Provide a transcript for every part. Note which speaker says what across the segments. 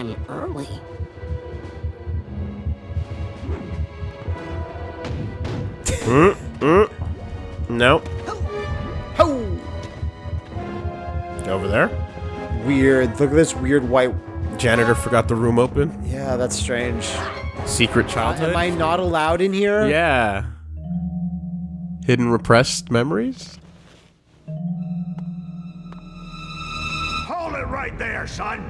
Speaker 1: Hello? Hello? I'm early.
Speaker 2: Mm, mm. Nope.
Speaker 3: Ho!
Speaker 2: Over there.
Speaker 3: Weird. Look at this weird white.
Speaker 2: Janitor forgot the room open.
Speaker 3: Yeah, that's strange.
Speaker 2: Secret childhood.
Speaker 3: Am I not allowed in here?
Speaker 2: Yeah. Hidden repressed memories?
Speaker 4: Hold it right there, son.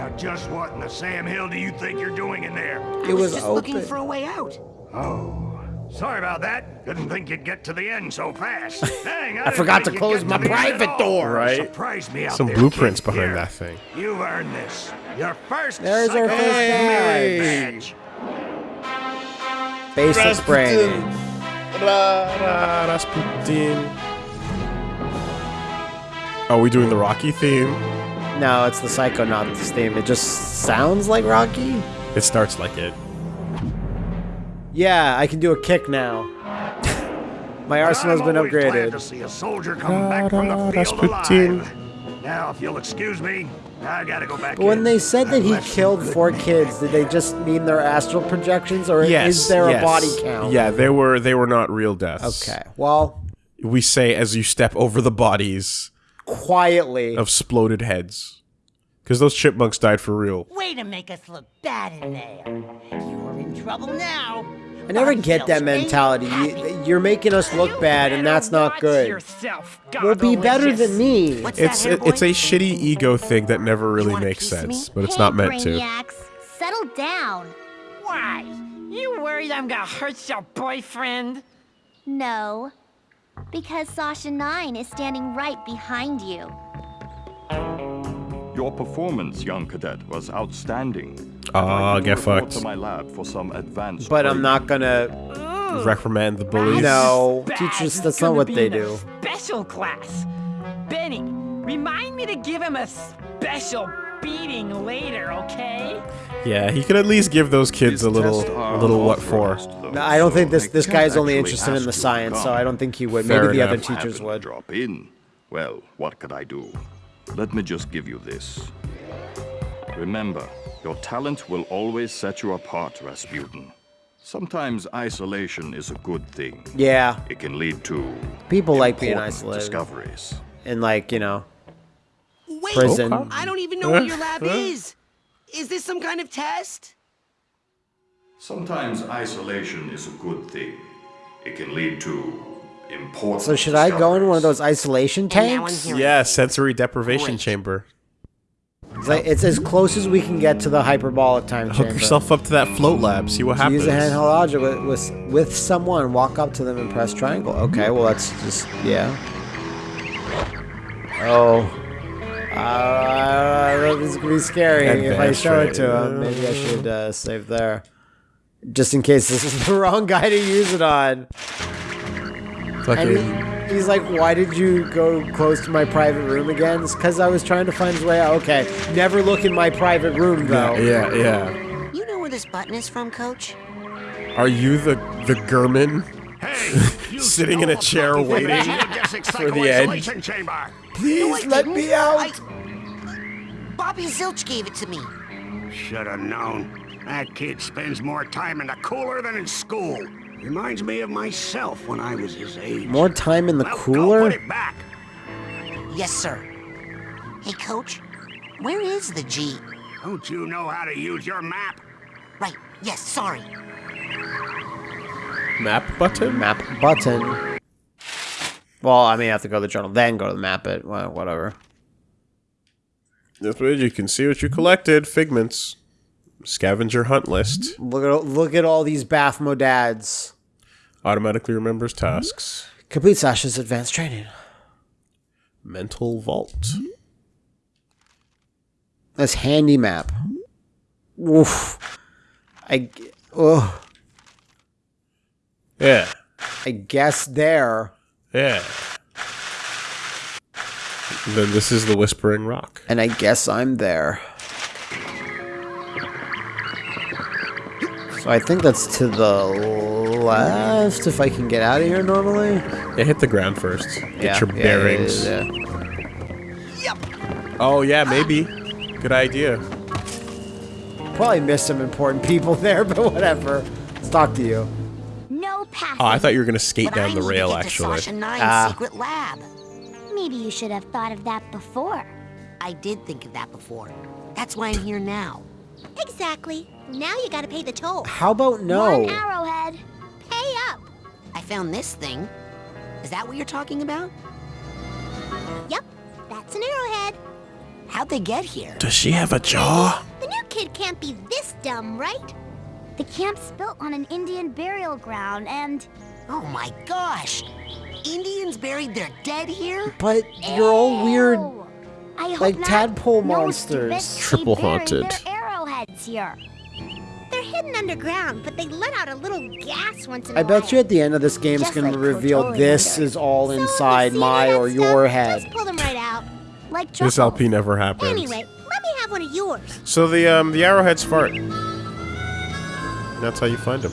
Speaker 4: Now, just what in the Sam Hill do you think you're doing in there?
Speaker 3: It
Speaker 1: I was,
Speaker 3: was
Speaker 1: just
Speaker 3: open.
Speaker 1: looking for a way out.
Speaker 4: Oh, sorry about that. Didn't think you'd get to the end so fast. Dang, I,
Speaker 3: I forgot to close my
Speaker 4: to the end at
Speaker 3: private door.
Speaker 2: Right.
Speaker 4: Surprised me out
Speaker 2: Some
Speaker 4: there,
Speaker 2: blueprints behind
Speaker 4: Here,
Speaker 2: that thing.
Speaker 4: You've earned this. Your first
Speaker 3: There's our first
Speaker 4: merit
Speaker 3: badge.
Speaker 4: badge.
Speaker 3: Basic brain.
Speaker 2: Razputin. Are we doing the Rocky theme?
Speaker 3: No, it's the Psychonauts theme. It just sounds like Rocky.
Speaker 2: It starts like it.
Speaker 3: Yeah, I can do a kick now. My arsenal's
Speaker 4: I'm
Speaker 3: been upgraded.
Speaker 4: to see a soldier come back from the field alive. Now, if you'll excuse me, I gotta go back
Speaker 3: But when
Speaker 4: in.
Speaker 3: they said that
Speaker 4: I've
Speaker 3: he killed four kids, did they just mean their astral projections, or is there
Speaker 2: yes.
Speaker 3: a body count?
Speaker 2: Yeah, they were they were not real deaths.
Speaker 3: Okay. Well,
Speaker 2: We say as you step over the bodies
Speaker 3: quietly.
Speaker 2: of exploded heads. Because those chipmunks died for real.
Speaker 5: Way to make us look bad in there. You're in trouble now.
Speaker 3: I never get that mentality. You, you're making us look bad, and that's not good. We'll be better than me.
Speaker 1: What's
Speaker 2: It's
Speaker 1: that,
Speaker 2: it, it's a shitty ego thing that never really makes
Speaker 1: piece me?
Speaker 2: sense, but it's
Speaker 6: hey,
Speaker 2: not meant to.
Speaker 6: Brainiacs, settle down.
Speaker 5: Why? You worried I'm gonna hurt your boyfriend?
Speaker 6: No, because Sasha Nein is standing right behind you.
Speaker 7: Your performance, young cadet, was outstanding.
Speaker 2: Ah, Aw,
Speaker 7: I'd like you
Speaker 2: get fucked.
Speaker 7: to my lab for some advanced
Speaker 3: But I'm not gonna.
Speaker 2: Reprimand the bullies.
Speaker 3: No,
Speaker 5: Baz
Speaker 3: teachers. That's not what they do.
Speaker 5: Special class. Benny, remind me to give him a special beating later, okay?
Speaker 2: Yeah, he could at least give those kids
Speaker 7: These
Speaker 2: a little a little what for.
Speaker 7: though,
Speaker 3: No, I don't think this this
Speaker 7: can't
Speaker 3: guy's only interested in the science, so. I don't think he would.
Speaker 2: Fair
Speaker 3: Maybe the other teachers
Speaker 7: Happen
Speaker 3: would.
Speaker 7: drop in. Well, what could I do? Let me just give you this. Remember, your talent will always set you apart, Razputin. Sometimes isolation is a good thing.
Speaker 3: Yeah,
Speaker 7: It can lead to
Speaker 3: people like being isolated
Speaker 7: discoveries.
Speaker 3: and like you know
Speaker 1: Wait,
Speaker 3: prison.
Speaker 1: I don't even know what your lab is. Is this some kind of test?
Speaker 7: Sometimes isolation is a good thing. It can lead to important.
Speaker 3: So should I go in one of those isolation
Speaker 1: And now I'm
Speaker 3: tanks?
Speaker 1: hearing
Speaker 2: Yeah, sensory deprivation
Speaker 1: Great.
Speaker 2: chamber.
Speaker 3: It's, like, it's as close as we can get to the hyperbolic time
Speaker 2: Hook
Speaker 3: chamber.
Speaker 2: yourself up to that float lab. See what
Speaker 3: So
Speaker 2: happens.
Speaker 3: Use a handheld object with, with with someone. Walk up to them and press triangle. Okay, well that's just yeah. Oh. Uh, this is gonna be scary if I
Speaker 2: Advanced
Speaker 3: show it to him. Maybe I should uh, save there, just in case this is the wrong guy to use it on.
Speaker 2: Fucking-
Speaker 3: And he- he's like, "Why did you go close to my private room again?" It's because I was trying to find his way out. Okay, never look in my private room though.
Speaker 2: yeah, yeah.
Speaker 1: You know where this button is from, Coach?
Speaker 2: Are you the the German?
Speaker 4: Hey, you
Speaker 2: Sitting in a
Speaker 4: stole
Speaker 2: chair
Speaker 4: something from
Speaker 2: waiting
Speaker 4: geodesic
Speaker 2: for the edge.
Speaker 4: psycho-isolation chamber.
Speaker 3: Please let me out.
Speaker 1: I... Bobby Zilch gave it to me.
Speaker 4: Should have known. That kid spends more time in the cooler than in school. Reminds me of myself when I was his age.
Speaker 3: More time in the
Speaker 4: Well, Go
Speaker 3: cooler.
Speaker 4: put it back.
Speaker 1: Yes, sir. Hey, Coach, where is the G?
Speaker 4: Don't you know how to use your map?
Speaker 1: Right, yes, sorry.
Speaker 2: Map button?
Speaker 3: map button. Well, I mean, I have to go to the journal, then go to the map it. Well, whatever.
Speaker 2: This way you can see what you collected. Figments. Scavenger hunt list.
Speaker 3: Look at look at all these Baphomo dads.
Speaker 2: Automatically remembers tasks.
Speaker 3: Complete Sasha's advanced training.
Speaker 2: Mental vault.
Speaker 3: This handy map. Oof. I. Oh.
Speaker 2: Yeah.
Speaker 3: I guess there.
Speaker 2: Yeah. Then this is the Whispering Rock.
Speaker 3: And I guess I'm there. So I think that's to the left if I can get out of here normally.
Speaker 2: Yeah, hit the ground first. Get
Speaker 3: Yeah,
Speaker 2: your
Speaker 3: yeah,
Speaker 2: bearings.
Speaker 3: yeah, yeah,
Speaker 1: Yup.
Speaker 2: Oh yeah, maybe. Good idea.
Speaker 3: Probably missed some important people there, but whatever. Let's talk to you.
Speaker 6: No passing.
Speaker 2: Oh, I thought you were gonna skate down
Speaker 1: I
Speaker 2: the rail
Speaker 1: to get
Speaker 2: actually.
Speaker 1: To Sasha Nein's
Speaker 3: Ah.
Speaker 1: secret lab.
Speaker 6: Maybe you should have thought of that before.
Speaker 1: I did think of that before. That's why I'm here now.
Speaker 6: Exactly. Now you gotta pay the toll.
Speaker 3: How about no?
Speaker 6: One arrowhead. Pay up.
Speaker 1: I found this thing. Is that what you're talking about?
Speaker 6: Yep, that's an arrowhead.
Speaker 1: How'd they get here?
Speaker 2: Does she have a jaw?
Speaker 6: The new kid can't be this dumb, right? The camp's built on an Indian burial ground, and
Speaker 1: Oh my gosh! Indians buried their dead here?
Speaker 3: But you're all weird.
Speaker 6: Ew. I hope
Speaker 3: like
Speaker 6: not.
Speaker 3: tadpole
Speaker 6: No,
Speaker 3: monsters.
Speaker 2: Triple
Speaker 6: They buried
Speaker 2: haunted.
Speaker 6: Their arrowheads here. They're hidden underground, but they let out a little gas once in a
Speaker 3: I
Speaker 6: while.
Speaker 3: I bet you at the end of this game it's
Speaker 6: Just
Speaker 3: gonna
Speaker 6: like
Speaker 3: reveal
Speaker 6: Kotori
Speaker 3: this
Speaker 6: Wonder.
Speaker 3: is all
Speaker 6: So
Speaker 3: inside my or
Speaker 6: that
Speaker 3: your
Speaker 6: stuff,
Speaker 3: head.
Speaker 6: Just pull them right out. Like
Speaker 2: This
Speaker 6: truffles.
Speaker 2: LP never happens.
Speaker 6: Anyway, let me have one of yours.
Speaker 2: So the um the arrowheads fart. That's how you find them.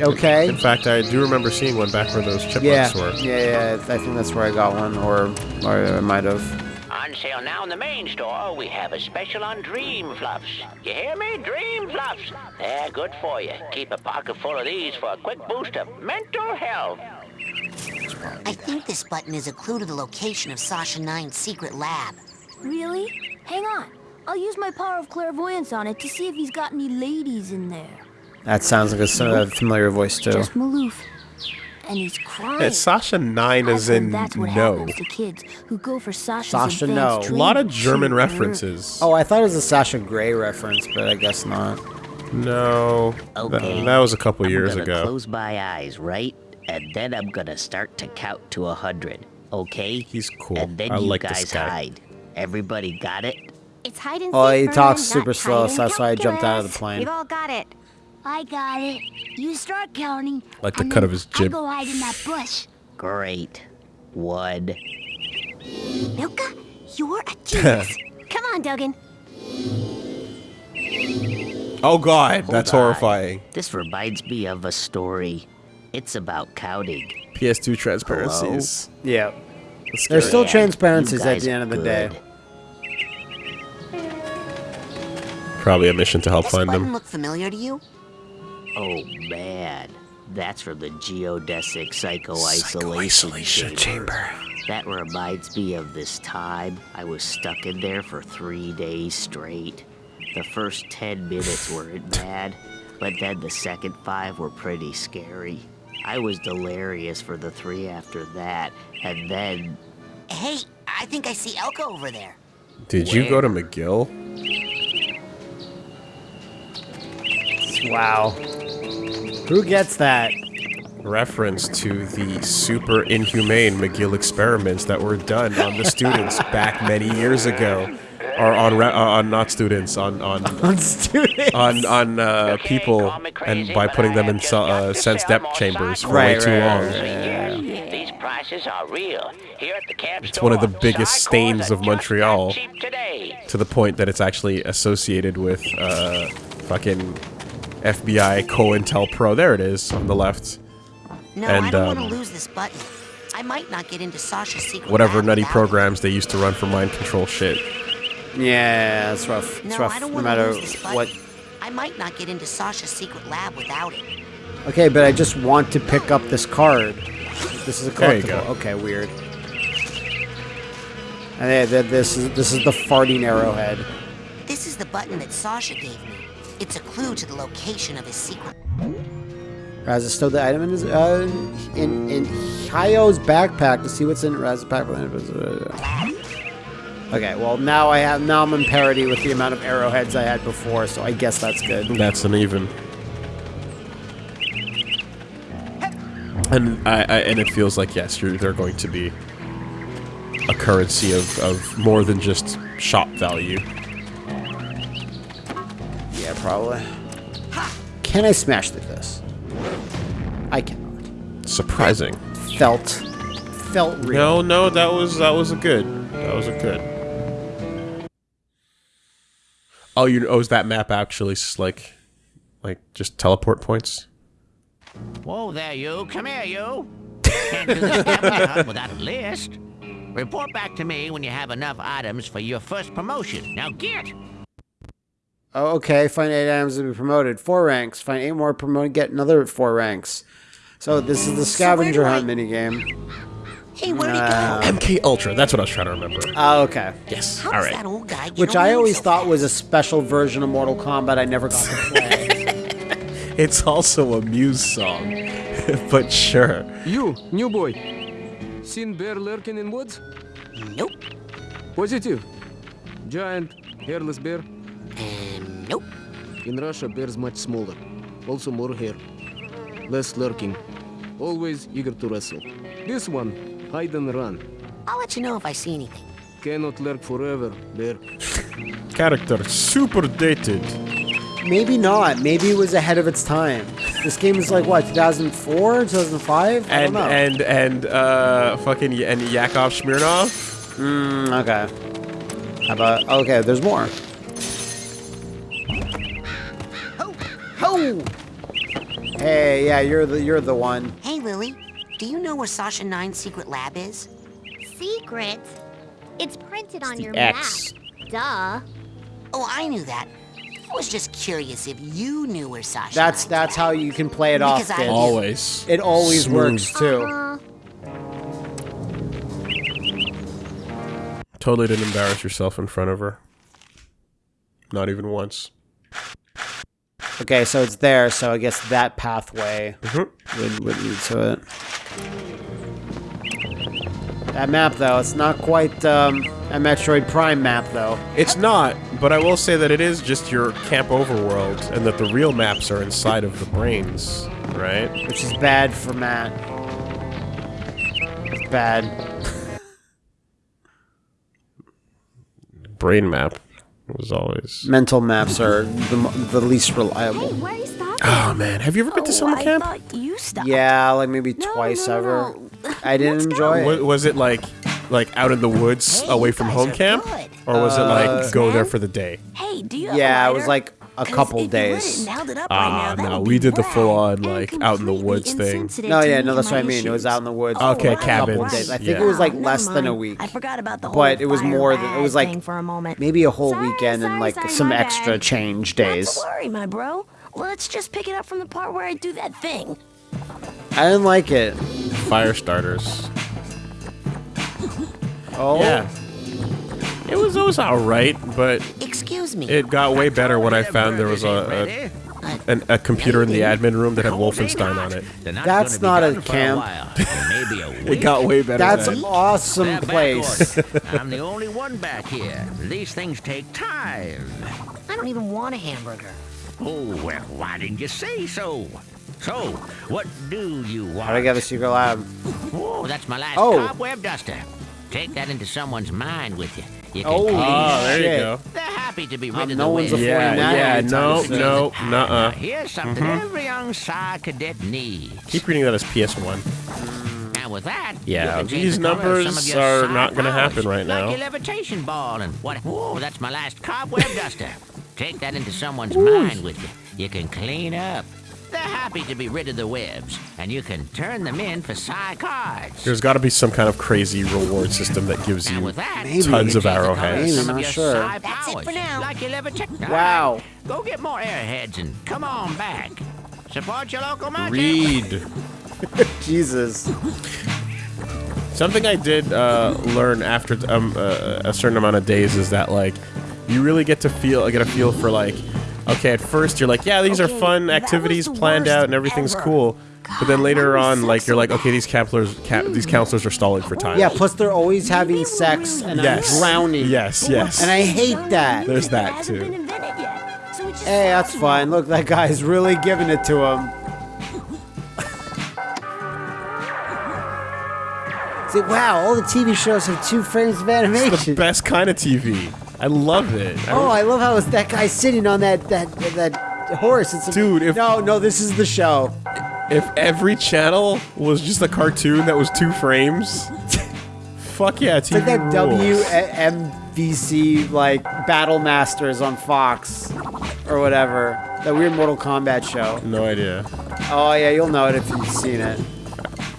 Speaker 3: Okay.
Speaker 2: In fact, I do remember seeing one back where those
Speaker 3: Yeah.
Speaker 2: chipmunks were.
Speaker 3: Yeah, yeah. I think that's where I got one, or, or I might have.
Speaker 8: On sale now in the main store, we have a special on Dream Fluffs. You hear me? Dream Fluffs. They're good for you. Keep a pocket full of these for a quick boost of mental health.
Speaker 1: I think this button is a clue to the location of Sasha Nein's secret lab.
Speaker 9: Really? Hang on. I'll use my power of clairvoyance on it to see if he's got any ladies in there.
Speaker 3: That sounds like a s- uh, familiar voice too.
Speaker 9: Just Maloof. And he's crying.
Speaker 2: Yeah, Sasha
Speaker 9: Nein
Speaker 2: is in
Speaker 9: that's what
Speaker 2: no.
Speaker 9: happens to kids who go for Sasha's
Speaker 3: Sasha No.
Speaker 2: A lot of. German
Speaker 9: Shoot.
Speaker 2: references.
Speaker 3: Oh, I thought it was a Sasha Grey reference, but I guess not.
Speaker 2: No.
Speaker 8: Okay.
Speaker 2: That, that was a couple
Speaker 8: I'm
Speaker 2: years
Speaker 8: gonna
Speaker 2: ago.
Speaker 8: close my eyes, right? And then I'm gonna start to count to a hundred. Okay?
Speaker 2: He's cool.
Speaker 8: And then
Speaker 2: I
Speaker 8: you
Speaker 2: like
Speaker 8: guys
Speaker 2: this
Speaker 8: hide. Everybody got it?
Speaker 6: It's hide and
Speaker 3: Oh, he talks
Speaker 6: not
Speaker 3: super slow, so that's why I jumped out of the plane.
Speaker 6: We've all got it.
Speaker 9: I got it. You start counting.
Speaker 2: Like the cut of his
Speaker 9: I
Speaker 2: jib.
Speaker 9: go hide in that bush.
Speaker 8: Great. One.
Speaker 6: Milka, you're a genius. Come on, Duggan.
Speaker 2: Oh god,
Speaker 8: Hold
Speaker 2: that's
Speaker 8: on.
Speaker 2: horrifying.
Speaker 8: This reminds me of a story. It's about counting.
Speaker 2: PS2 transparencies.
Speaker 3: Yeah. There's still
Speaker 8: Yeah,
Speaker 3: transparencies at the end of the
Speaker 8: are
Speaker 3: day.
Speaker 2: Probably a mission to help
Speaker 1: This
Speaker 2: find
Speaker 1: button
Speaker 2: them.
Speaker 1: look familiar to you?
Speaker 8: Oh man, that's from the geodesic psycho isolation chamber. That reminds me of this time I was stuck in there for three days straight. The first ten minutes weren't bad, but then the second five were pretty scary. I was delirious for the three after that, and then
Speaker 1: Hey, I think I see Elka over there.
Speaker 2: Did you go to McGill?
Speaker 3: Wow. Who gets that?
Speaker 2: Reference to the super inhumane McGill experiments that were done on the students back many years ago, or on re- uh, on not students on on
Speaker 3: On students.
Speaker 2: on on uh, people,
Speaker 8: call
Speaker 2: and by putting them in so, uh, sense depth chambers for
Speaker 3: Right,
Speaker 2: way too
Speaker 3: right,
Speaker 2: long.
Speaker 3: right,
Speaker 8: Yeah, These prices are real. Here at the camp
Speaker 2: It's one of the biggest stains of Montreal.
Speaker 8: today.
Speaker 2: To the point that it's actually associated with uh, fucking FBI COINTELPRO. There it is on the left.
Speaker 1: No, I don't want to
Speaker 2: um,
Speaker 1: lose this button. I might not get into Sasha's secret
Speaker 2: Whatever
Speaker 1: lab
Speaker 2: nutty
Speaker 1: without it.
Speaker 2: programs they used to run for mind control shit.
Speaker 3: Yeah, it's rough. It's
Speaker 1: No,
Speaker 3: rough
Speaker 1: I don't
Speaker 3: no
Speaker 1: want to
Speaker 3: matter
Speaker 1: lose this button.
Speaker 3: what.
Speaker 1: I might not get into Sasha's secret lab without it.
Speaker 3: Okay, but I just want to pick up this card. This is a
Speaker 2: There you
Speaker 3: collectible.
Speaker 2: go.
Speaker 3: Okay, weird. And yeah, this is this is the farting arrowhead.
Speaker 1: This is the button that Sasha gave me. It's a clue to the location of his secret.
Speaker 3: Raz is still the item in his uh, in in Hayo's backpack to see what's in Raz's backpack. Okay, well now I have now I'm in parity with the amount of arrowheads I had before, so I guess that's good.
Speaker 2: That's an even. And I, I and it feels like yes, you're, they're going to be a currency of, of more than just shop value.
Speaker 3: Yeah, probably. Can I smash through this? I cannot.
Speaker 2: Surprising.
Speaker 3: Felt felt
Speaker 2: No,
Speaker 3: real.
Speaker 2: no, no, that was that was a good. That was a good. Oh, you oh, is that map actually s- like like just teleport points?
Speaker 8: Whoa there, you. Come here, you. Can't do the scavenger without a list.
Speaker 10: Report back to me when you have enough items for your first promotion. Now get!
Speaker 3: Oh, okay. Find eight items to be promoted. Four ranks. Find eight more promoted. Get another four ranks. So this is the scavenger hunt minigame.
Speaker 1: Hey, where'd he
Speaker 3: Uh,
Speaker 1: go?
Speaker 2: MK Ultra. That's what I was trying to remember.
Speaker 3: Oh, okay.
Speaker 2: Yes.
Speaker 1: How
Speaker 2: All
Speaker 1: that old guy
Speaker 3: Which I always
Speaker 1: so
Speaker 3: thought was a special version of Mortal Kombat I never got to play.
Speaker 2: It's also a Muse song, but sure.
Speaker 11: You, new boy. Seen bear lurking in woods?
Speaker 1: Nope.
Speaker 11: Positive. Giant, hairless bear.
Speaker 1: Nope.
Speaker 11: In Russia, bears much smaller. Also more hair. Less lurking. Always eager to wrestle. This one, hide and run.
Speaker 1: I'll let you know if I see anything.
Speaker 11: Cannot lurk forever, bear.
Speaker 2: Character super dated.
Speaker 3: Maybe not. Maybe it was ahead of its time. This game is like what, 2004, 2005? I don't
Speaker 2: And
Speaker 3: know.
Speaker 2: and and uh fucking y- and Yakov Smirnoff.
Speaker 3: Mm, okay. How about okay? There's more. Hey, yeah, you're the you're the one.
Speaker 1: Hey, Lili. Do you know where Sasha Nein's secret lab is?
Speaker 6: Secret? It's printed on
Speaker 3: the
Speaker 6: your
Speaker 3: X.
Speaker 6: map. Duh.
Speaker 1: Oh, I knew that. I was just curious if you knew where Sasha
Speaker 3: That's
Speaker 1: Nine's
Speaker 3: that's
Speaker 1: lab
Speaker 3: how you can play it off.
Speaker 1: Because I
Speaker 2: Always.
Speaker 3: It always
Speaker 2: Smooth.
Speaker 3: works too.
Speaker 6: Uh,
Speaker 2: Totally didn't embarrass yourself in front of her. Not even once.
Speaker 3: Okay, so it's there. So I guess that pathway
Speaker 2: Mhm.
Speaker 3: would would lead to it. That map, though, it's not quite um, a Metroid Prime map, though.
Speaker 2: It's not, but I will say that it is just your camp overworld, and that the real maps are inside of the brains, right?
Speaker 3: which is bad for Matt. It's bad.
Speaker 2: Brain map was always.
Speaker 3: Mental maps are the, the least reliable.
Speaker 9: Why are you?
Speaker 2: Oh man, have you ever been to summer
Speaker 9: I
Speaker 2: camp?
Speaker 9: thought you stopped.
Speaker 3: Yeah, like maybe
Speaker 9: No,
Speaker 3: twice
Speaker 9: no, no,
Speaker 3: ever.
Speaker 9: no.
Speaker 3: I didn't enjoy
Speaker 2: Was,
Speaker 3: it.
Speaker 2: was it like, like out in the woods,
Speaker 1: Hey,
Speaker 2: away from home camp,
Speaker 1: good.
Speaker 2: or was it like
Speaker 3: Uh,
Speaker 2: go there for the day?
Speaker 9: Hey, do you have
Speaker 3: Yeah,
Speaker 9: a
Speaker 3: it was like a
Speaker 9: 'Cause
Speaker 3: couple
Speaker 9: if you lit it
Speaker 3: days.
Speaker 9: and held it up
Speaker 2: Ah,
Speaker 9: right now,
Speaker 2: no, we did the full-on, like, out in the woods thing.
Speaker 9: insensitive
Speaker 3: No, yeah, no, that's what I mean. It was out in the woods.
Speaker 2: Okay,
Speaker 3: for a couple
Speaker 2: cabins.
Speaker 3: days. I think
Speaker 2: Yeah.
Speaker 3: it was like less than a week.
Speaker 9: I forgot about the whole
Speaker 3: But it was more than- it was like
Speaker 9: for a moment.
Speaker 3: Maybe a whole
Speaker 9: Sorry,
Speaker 3: weekend and like
Speaker 9: sorry,
Speaker 3: some extra
Speaker 9: bad.
Speaker 3: change
Speaker 9: Not
Speaker 3: days.
Speaker 9: to worry, my bro. Let's just pick it up from the part where I do that thing.
Speaker 3: I didn't like it.
Speaker 2: Fire starters.
Speaker 3: Oh,
Speaker 2: Yeah. It was it was all right, but
Speaker 1: Excuse me.
Speaker 2: it got way better when I found there was a,
Speaker 10: Ready?
Speaker 2: a, an, a computer in the admin room that had Wolfenstein on it.
Speaker 3: That's not a camp.
Speaker 10: while.
Speaker 2: It got way better.
Speaker 3: that's an awesome place.
Speaker 10: I'm the only one back here. These things take time.
Speaker 1: I don't even want a hamburger.
Speaker 10: Oh, well, why didn't you say so? So, what do you want?
Speaker 3: How do I get a secret lab?
Speaker 10: Oh, that's my last
Speaker 3: Oh.
Speaker 10: cobweb duster. Take that into someone's mind with you. You can
Speaker 3: Oh,
Speaker 10: clean
Speaker 2: Oh, there
Speaker 3: Shit.
Speaker 2: you go.
Speaker 10: They're happy to be rid
Speaker 3: Um,
Speaker 10: of
Speaker 3: no
Speaker 10: the
Speaker 3: one's
Speaker 10: wind.
Speaker 2: Yeah, yeah,
Speaker 3: anytime
Speaker 2: no, no, nuh-uh.
Speaker 10: Here's something every young Psi cadet needs.
Speaker 2: Keep reading that as PS1.
Speaker 10: And with that,
Speaker 2: Yeah,
Speaker 10: you can
Speaker 2: these
Speaker 10: the color of some
Speaker 2: numbers
Speaker 10: of your
Speaker 2: are not gonna happen right now.
Speaker 10: Like your levitation ball and what? Oh, that's my last cobweb duster. Take that into someone's mind with you. You can clean up. They're happy to be rid of the webs, and you can turn them in for Psi cards.
Speaker 2: There's got to be some kind of crazy reward system that gives you
Speaker 10: with that,
Speaker 3: Maybe.
Speaker 2: tons of
Speaker 10: change the color
Speaker 2: arrowheads.
Speaker 10: some
Speaker 3: Maybe,
Speaker 10: of
Speaker 3: not sure.
Speaker 1: That's it for now.
Speaker 10: Like your levitation.
Speaker 3: Wow.
Speaker 10: Go get more airheads and come on back. Support your local market.
Speaker 2: read.
Speaker 3: Jesus.
Speaker 2: Something I did uh, learn after um, uh, a certain amount of days is that like you really get to feel I get a feel for like okay at first you're like yeah these are fun activities planned out and everything's
Speaker 9: ever.
Speaker 2: cool but then later
Speaker 9: why
Speaker 2: on like you're like okay these counselors ca- these mm. counselors are stalling for time
Speaker 3: Yeah, plus they're always having sex and
Speaker 2: Yes.
Speaker 3: I'm drowning.
Speaker 2: yes yes
Speaker 3: And I hate that.
Speaker 2: There's that, too.
Speaker 9: been invented yet, so it just
Speaker 3: Hey, that's
Speaker 9: sounds
Speaker 3: fine. Look, that guy's really giving it to him. See, wow, all the TV shows have two frames of animation.
Speaker 2: the best kind of TV I love it I
Speaker 3: Oh, I love how it's that guy sitting on that that that horse. It's
Speaker 2: Dude, if-
Speaker 3: no, no, this is the show.
Speaker 2: If every channel was just a cartoon that was two frames, fuck yeah, TV
Speaker 3: It's like that
Speaker 2: rules.
Speaker 3: WMAC like Battle Masters on Fox or whatever. That weird Mortal Kombat show.
Speaker 2: No idea.
Speaker 3: Oh yeah, you'll know it if you've seen it.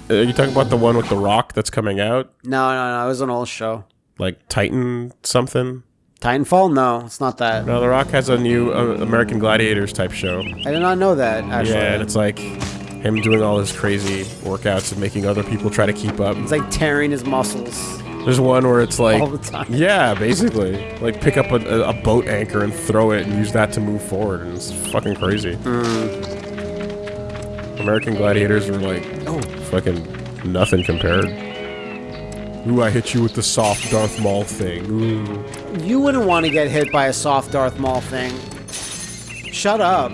Speaker 2: Are you talking about the one with the rock that's coming out?
Speaker 3: No, no, no. It was an old show.
Speaker 2: Like Titan something?
Speaker 3: Titanfall? No, it's not that.
Speaker 2: No, The Rock has a new uh, American Gladiators type show.
Speaker 3: I did not know that. Actually,
Speaker 2: Yeah, and it's like him doing all his crazy workouts and making other people try to keep up.
Speaker 3: it's like tearing his muscles.
Speaker 2: There's one where it's like,
Speaker 3: All the time.
Speaker 2: yeah, basically, like pick up a, a, a boat anchor and throw it and use that to move forward, and it's fucking crazy. American Gladiators are like, oh, fucking nothing compared. Ooh, I hit you with the soft Darth Maul thing. Ooh.
Speaker 3: You wouldn't want to get hit by a soft Darth Maul thing. Shut up.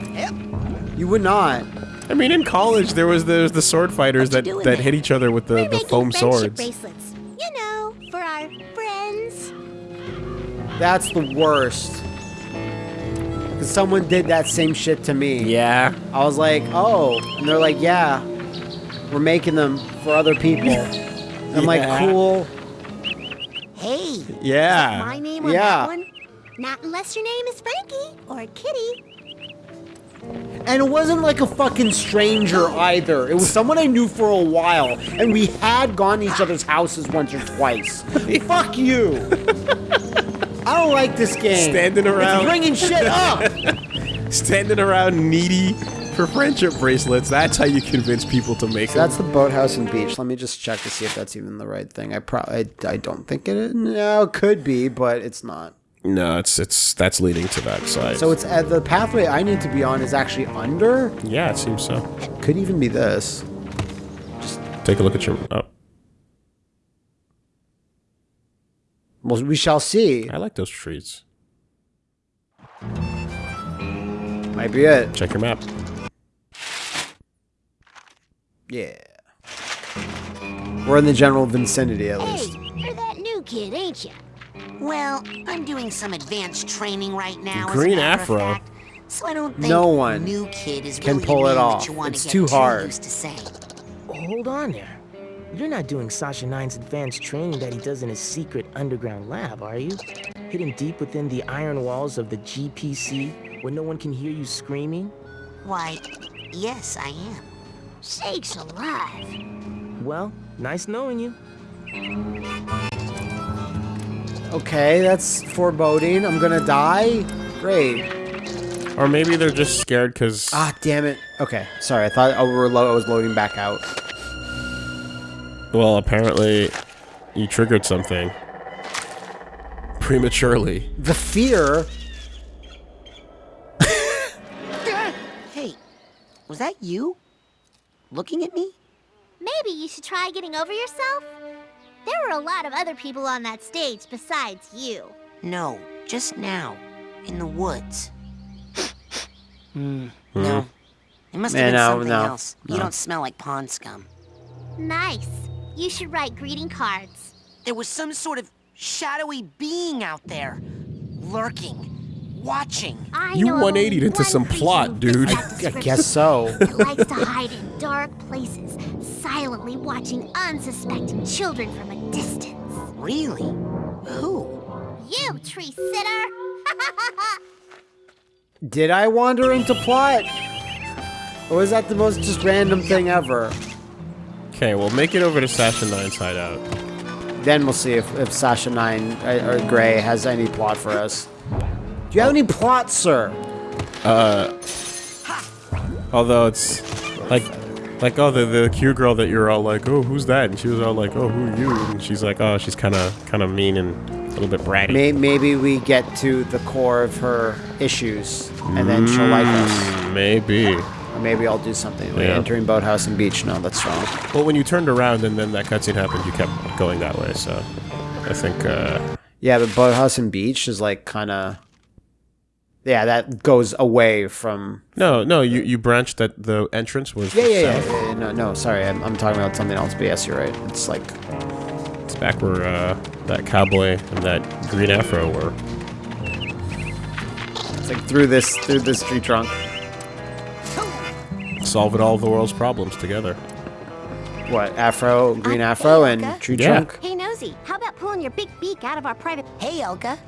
Speaker 3: You would not.
Speaker 2: I mean, in college there was the the sword fighters
Speaker 6: What
Speaker 2: that that
Speaker 6: there?
Speaker 2: hit each other with the,
Speaker 6: We're
Speaker 2: the
Speaker 6: making
Speaker 2: foam
Speaker 6: friendship
Speaker 2: swords.
Speaker 6: bracelets. You know, for our friends.
Speaker 3: That's the worst. Because someone did that same shit to me.
Speaker 2: Yeah.
Speaker 3: I was like, oh. And they're like, yeah. We're making them for other people. I'm like,
Speaker 2: Yeah.
Speaker 3: cool.
Speaker 1: Hey,
Speaker 2: Yeah.
Speaker 1: my name on
Speaker 3: Yeah.
Speaker 1: that one? Not unless your name is Frankie or Kitty.
Speaker 3: And it wasn't like a fucking stranger either. It was someone I knew for a while, and we had gone to each other's houses once or twice. Fuck you. I don't like this game.
Speaker 2: Standing around.
Speaker 3: It's bringing shit up.
Speaker 2: Standing around needy for friendship bracelets. That's how you convince people to make
Speaker 3: So
Speaker 2: them.
Speaker 3: that's the boathouse and beach. Let me just check to see if that's even the right thing. I probably, I, I don't think it is. No, it could be, but it's not.
Speaker 2: No, it's it's that's leading to that side.
Speaker 3: So it's uh, the pathway I need to be on is actually under.
Speaker 2: yeah, it seems so.
Speaker 3: Could even be this.
Speaker 2: Just Take a look at your. Oh,
Speaker 3: Well, we shall see.
Speaker 2: I like those trees.
Speaker 3: Might be it.
Speaker 2: Check your map.
Speaker 3: Yeah. We're in the general vicinity at least.
Speaker 6: Hey, you're that new kid, ain't you?
Speaker 1: Well, I'm doing some advanced training right now.
Speaker 2: Green
Speaker 1: as a matter
Speaker 2: afro.
Speaker 1: Of fact, so I don't think
Speaker 3: No one
Speaker 1: new kid is
Speaker 3: can
Speaker 1: really
Speaker 3: pull it off.
Speaker 1: You wanna
Speaker 3: It's too hard.
Speaker 1: Used to saying.
Speaker 5: Hold on there. You're not doing Sasha Nein's advanced training that he does in his secret underground lab, are you? Hidden deep within the iron walls of the GPC, where no one can hear you screaming?
Speaker 1: Why, yes, I am.
Speaker 6: Sakes alive.
Speaker 5: Well, nice knowing you.
Speaker 3: Okay, that's foreboding. I'm gonna die. Great.
Speaker 2: Or maybe they're just scared because
Speaker 3: Ah, damn it. Okay, sorry. I thought I, were lo- I was loading back out.
Speaker 2: well, apparently you triggered something prematurely.
Speaker 3: The fear.
Speaker 1: Hey, was that you? Looking at me?
Speaker 6: Maybe you should try getting over yourself? There were a lot of other people on that stage besides you.
Speaker 1: No, just now, in the woods.
Speaker 5: Hmm.
Speaker 1: No, it must
Speaker 3: Man,
Speaker 1: have been
Speaker 3: no,
Speaker 1: something
Speaker 3: no,
Speaker 1: else. You don't smell like pond scum.
Speaker 6: Nice. You should write greeting cards.
Speaker 1: There was some sort of shadowy being out there, lurking, watching.
Speaker 6: I
Speaker 2: You 180'd into some plot, dude.
Speaker 6: that
Speaker 3: I guess so.
Speaker 6: It likes to hide in dark places, silently watching unsuspecting children from a distance.
Speaker 1: Really? Who?
Speaker 6: You, tree sitter!
Speaker 3: Did I wander into plot? Or was that the most just random thing ever?
Speaker 2: Okay, we'll make it over to Sasha Nein's hideout.
Speaker 3: Then we'll see if, if Sasha Nein uh, or Gray has any plot for us. Do you have any plot, sir? Uh.
Speaker 2: Although it's like, like oh, the the Q girl that you're all like, oh, who's that? And she was all like, oh, who are you? And she's like, oh, she's kind of kind of mean and a little bit bratty.
Speaker 3: May- maybe we get to the core of her issues, and then she'll like us.
Speaker 2: Mm, Maybe.
Speaker 3: Or maybe I'll do something. Like
Speaker 2: Yeah.
Speaker 3: entering boathouse and beach. No, that's wrong.
Speaker 2: Well, when you turned around and then that cutscene happened, you kept going that way. So I think uh,
Speaker 3: Yeah, but boathouse and beach is like kind of. Yeah, that goes away from.
Speaker 2: no, no, you you branched that the entrance was
Speaker 3: Yeah, yeah, yeah.
Speaker 2: south.
Speaker 3: yeah, No, no, sorry, I'm, I'm talking about something else. But yes, you're right. It's like
Speaker 2: It's back where uh, that cowboy and that green afro were.
Speaker 3: it's like through this through this tree trunk.
Speaker 2: Solving all the world's problems together.
Speaker 3: What afro, green afro, and tree
Speaker 2: Yeah.
Speaker 3: trunk.
Speaker 6: Hey, Nosy, how about pulling your big beak out of our private...
Speaker 1: Hey, Elka.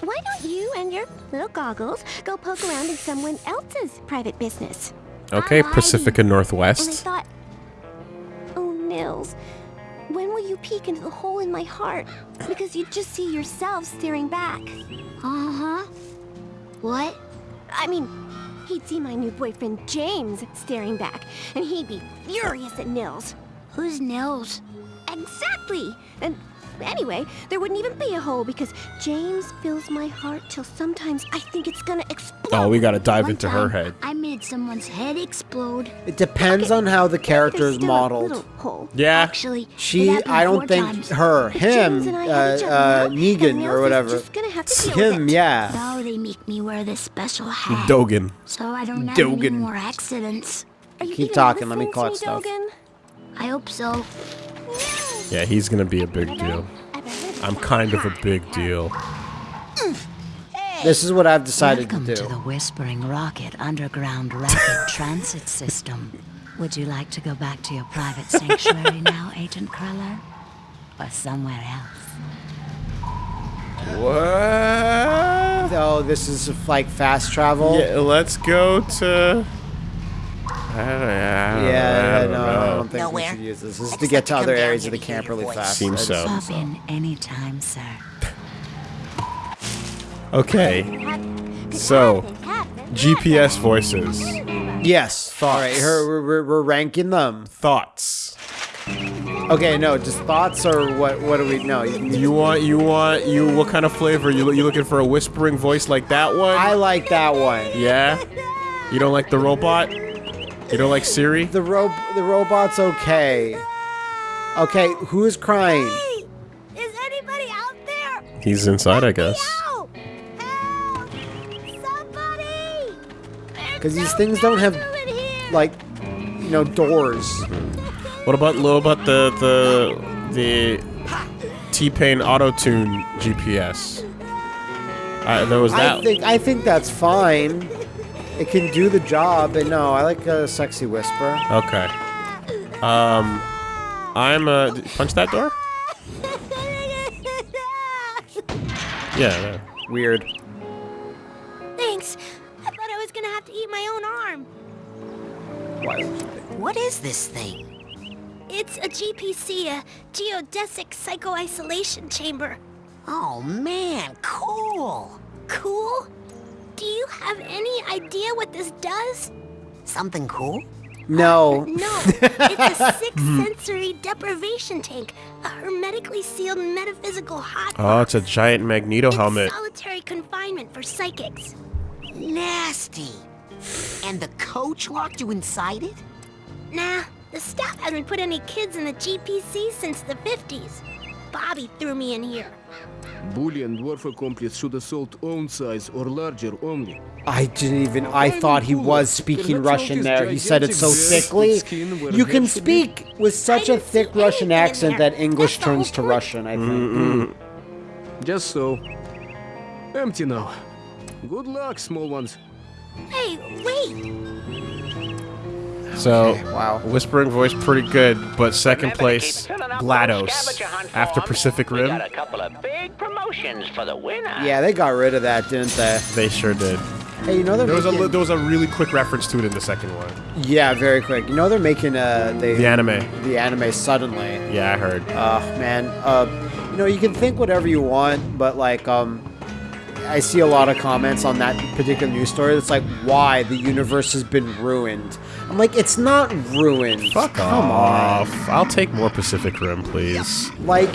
Speaker 6: Why don't you and your little goggles go poke around in someone else's private business?
Speaker 2: Okay,
Speaker 6: Alrighty.
Speaker 2: Pacifica
Speaker 6: And I
Speaker 2: Northwest.
Speaker 6: thought... Oh.
Speaker 12: Nils. When will you peek into the hole in my heart? Because you'd just see yourself staring back.
Speaker 6: Uh-huh. What?
Speaker 12: I mean, he'd see my new boyfriend James staring back, and he'd be furious at Nils.
Speaker 6: Who's Nils?
Speaker 12: Exactly! And anyway, there wouldn't even be a hole because James fills my heart till sometimes I think it's gonna explode.
Speaker 2: Oh, we gotta dive
Speaker 6: One
Speaker 2: into her head.
Speaker 6: I made someone's head explode.
Speaker 3: It depends on how the character is modeled.
Speaker 12: hole.
Speaker 2: Yeah.
Speaker 6: Actually,
Speaker 3: She, I don't think
Speaker 6: times.
Speaker 3: her, him,
Speaker 12: James and I
Speaker 3: uh,
Speaker 12: other
Speaker 3: uh, Negan or whatever.
Speaker 12: just gonna have to
Speaker 3: Him, yeah.
Speaker 6: Now they make me wear this special hat.
Speaker 2: Dogen.
Speaker 6: So I don't have
Speaker 3: Dogen.
Speaker 6: any more accidents.
Speaker 12: Are you
Speaker 3: Keep talking, let me
Speaker 12: listening
Speaker 3: call it
Speaker 12: me,
Speaker 3: stuff.
Speaker 12: Dogen?
Speaker 6: I hope so.
Speaker 2: Yeah, he's gonna be a big deal. I'm kind of a big deal.
Speaker 3: This is what I've decided to.
Speaker 13: Welcome
Speaker 3: to
Speaker 13: to the Whispering Rocket Underground Rapid Transit System. Would you like to go back to your private sanctuary now, Agent Cruller? Or somewhere else?
Speaker 2: What?
Speaker 3: Oh, this is like fast travel.
Speaker 2: Yeah, let's go to. I don't, I don't,
Speaker 3: Yeah,
Speaker 2: I don't
Speaker 3: no,
Speaker 2: know.
Speaker 3: I don't
Speaker 1: Nowhere.
Speaker 3: we should use this. This is to get
Speaker 1: to
Speaker 3: to other areas of the camp really
Speaker 1: voice.
Speaker 3: fast.
Speaker 2: Seems so.
Speaker 13: Pop in anytime, sir.
Speaker 2: Okay. So, GPS voices.
Speaker 3: Yes. Thoughts. All right, we're, we're, we're ranking them.
Speaker 2: Thoughts.
Speaker 3: Okay, no, just thoughts or what? What do we know?
Speaker 2: You want, you want, you, what kind of flavor? You, you looking for a whispering voice like that one?
Speaker 3: I like that one.
Speaker 2: Yeah? You don't like the robot? You don't like Siri?
Speaker 3: The ro the robot's okay. Okay, who is crying?
Speaker 6: Hey! Is anybody out there?
Speaker 2: He's inside, I guess.
Speaker 6: Help! Help! Somebody!
Speaker 3: Because these things don't have like, you know, doors.
Speaker 2: What about, what about the, the, the T-Pain Auto-Tune GPS? Uh, there was that.
Speaker 3: I think I think that's fine. It can do the job, but no, I like a sexy whisper.
Speaker 2: Okay. Um, I'm uh, d- punch that door. Yeah. there.
Speaker 3: Weird.
Speaker 6: Thanks. I thought I was gonna have to eat my own arm.
Speaker 1: What? What is this thing?
Speaker 6: It's a GPC, a geodesic psycho-isolation chamber.
Speaker 1: Oh man, cool.
Speaker 6: Cool? Do you have any idea what this does?
Speaker 1: Something cool?
Speaker 3: No.
Speaker 6: Uh, no, it's a six-sensory hmm. deprivation tank, a hermetically sealed metaphysical hot
Speaker 2: Oh, it's a giant Magneto helmet.
Speaker 6: solitary confinement for psychics.
Speaker 1: Nasty. And the coach locked you inside it?
Speaker 6: Nah, the staff hasn't put any kids in the GPC since the 50s. Bobby threw me in here.
Speaker 11: Bully dwarf accomplice should assault own size or larger only.
Speaker 3: I didn't even. I thought he was speaking Russian there. He said it so thickly. You can speak with such a thick Russian accent that English turns to Russian. I think. Mm-hmm.
Speaker 11: Just so. Empty now. Good luck, small ones.
Speaker 6: Hey, wait!
Speaker 2: So,
Speaker 3: wow.
Speaker 2: Whispering voice pretty good, but second place, GLaDOS. After Pacific Rim,
Speaker 10: a couple of big promotions for the winner.
Speaker 3: Yeah, they got rid of that, didn't they?
Speaker 2: they sure did.
Speaker 3: Hey, you know they're
Speaker 2: There was a
Speaker 3: making,
Speaker 2: li- there was a really quick reference to it in the second one.
Speaker 3: yeah, very quick. You know they're making uh they
Speaker 2: The anime.
Speaker 3: the anime suddenly.
Speaker 2: Yeah, I heard.
Speaker 3: Oh man, uh, you know you can think whatever you want, but like um, I see a lot of comments on that particular news story. That's like why the universe has been ruined. I'm like, it's not ruined.
Speaker 2: Fuck
Speaker 3: Come
Speaker 2: off. I'll take more Pacific Rim, please.
Speaker 3: on. Like,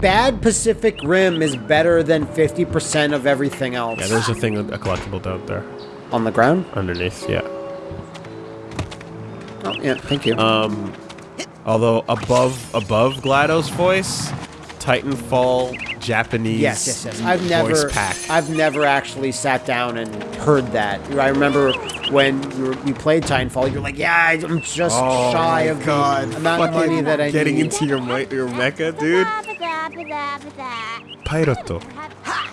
Speaker 3: bad Pacific Rim is better than 50% of everything else.
Speaker 2: Yeah, there's a thing, a collectible down there.
Speaker 3: on the ground.
Speaker 2: Underneath, yeah.
Speaker 3: Oh yeah, thank you.
Speaker 2: Um, although above above GLaDOS voice, Titanfall Japanese
Speaker 3: Yes, yes, yes. I've never,
Speaker 2: voice pack.
Speaker 3: I've never actually sat down and heard that. I remember when you, were, you played Titanfall, you're like, yeah, I'm just
Speaker 2: Oh
Speaker 3: shy of
Speaker 2: God.
Speaker 3: the amount of money that I
Speaker 2: getting
Speaker 3: need.
Speaker 2: into your mi- your mecha, dude. Pyroto,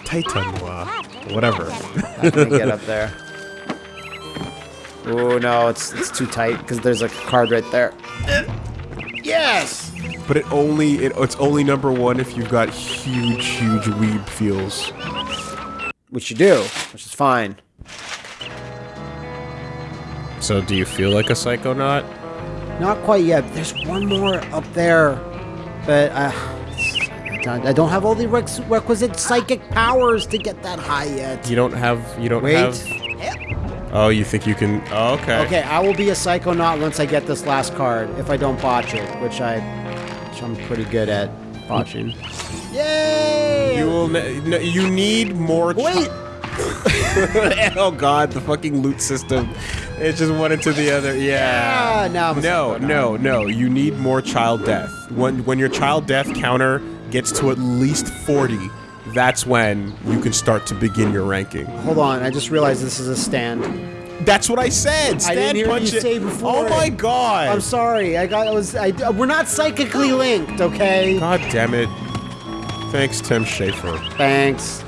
Speaker 2: Titan wa, whatever.
Speaker 3: How can I get up there? Oh no, it's it's too tight because there's a card right there. Yes.
Speaker 2: But it only it, it's only number one if you've got huge huge weeb feels.
Speaker 3: Which you do, which is fine.
Speaker 2: So do you feel like a psychonaut?
Speaker 3: Not quite yet. There's one more up there, but uh, I don't- I don't have all the rex- requisite psychic powers to get that high yet.
Speaker 2: You don't have. You don't
Speaker 3: Wait.
Speaker 2: have. Oh, you think you can? Oh, okay.
Speaker 3: Okay, I will be a psychonaut once I get this last card, if I don't botch it, which I, which I'm pretty good at botching. Yay!
Speaker 2: You will. No, you need more.
Speaker 3: Wait.
Speaker 2: oh God, the fucking loot system. It's just one into the other. Yeah.
Speaker 3: Ah, now
Speaker 2: no, no, no. You need more child death. When when your child death counter gets to at least forty, that's when you can start to begin your ranking.
Speaker 3: Hold on, I just realized this is a stand.
Speaker 2: That's what I said.
Speaker 3: I didn't hear
Speaker 2: punch
Speaker 3: you
Speaker 2: it.
Speaker 3: say oh before.
Speaker 2: Oh my God.
Speaker 3: I'm sorry. I got. I was. I. We're not psychically linked, okay?
Speaker 2: God damn it. Thanks, Tim Schafer.
Speaker 3: Thanks.